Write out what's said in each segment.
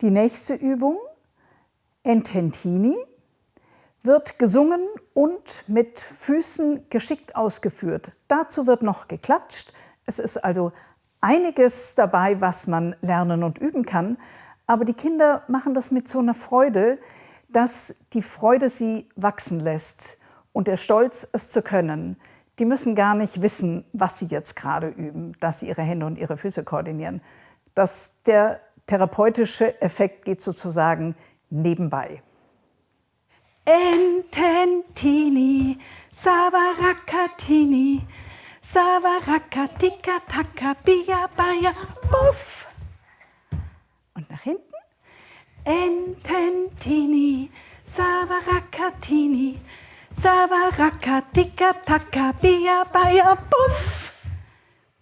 Die nächste Übung, Ententini, wird gesungen und mit Füßen geschickt ausgeführt. Dazu wird noch geklatscht. Es ist also einiges dabei, was man lernen und üben kann. Aber die Kinder machen das mit so einer Freude, dass die Freude sie wachsen lässt und der Stolz, es zu können. Die müssen gar nicht wissen, was sie jetzt gerade üben, dass sie ihre Hände und ihre Füße koordinieren. Das, der therapeutische Effekt geht sozusagen nebenbei. Ententini, Savaracatini, Savaracatica, Taka, Bia, Baya, Puff. Und nach hinten. Ententini, Savaracatini, Savaracatica, Taka, Bia, Baya, Puff.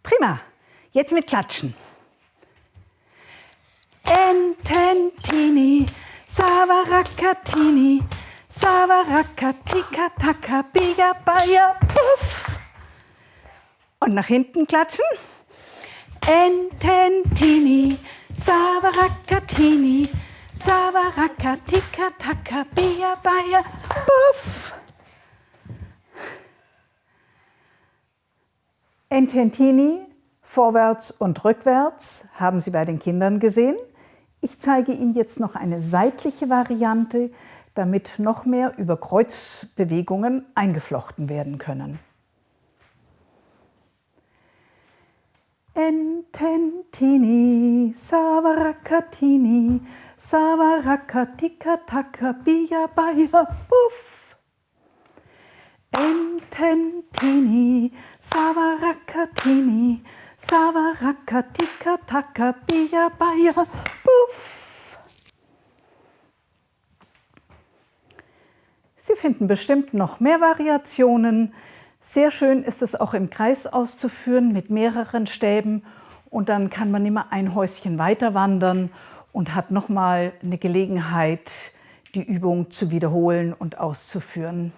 Prima. Jetzt mit Klatschen. Ententini, Savaracatini, Savarakatika, Taka, Biga, Baya, Puff. Und nach hinten klatschen. Ententini, Savarakatini, Savarakatika, Taka, Bia, Baya, Puff. Ententini, vorwärts und rückwärts, haben Sie bei den Kindern gesehen. Ich zeige Ihnen jetzt noch eine seitliche Variante, damit noch mehr über Kreuzbewegungen eingeflochten werden können. Ententini, Savaracatini, Savarakatika, Taka, Bia, Baya, Puff. Ententini, Savaracatini, Savarakatika, Taka, Bia, Baya, Puff. Sie finden bestimmt noch mehr Variationen. Sehr schön ist es auch im Kreis auszuführen mit mehreren Stäben und dann kann man immer ein Häuschen weiter wandern und hat nochmal eine Gelegenheit, die Übung zu wiederholen und auszuführen.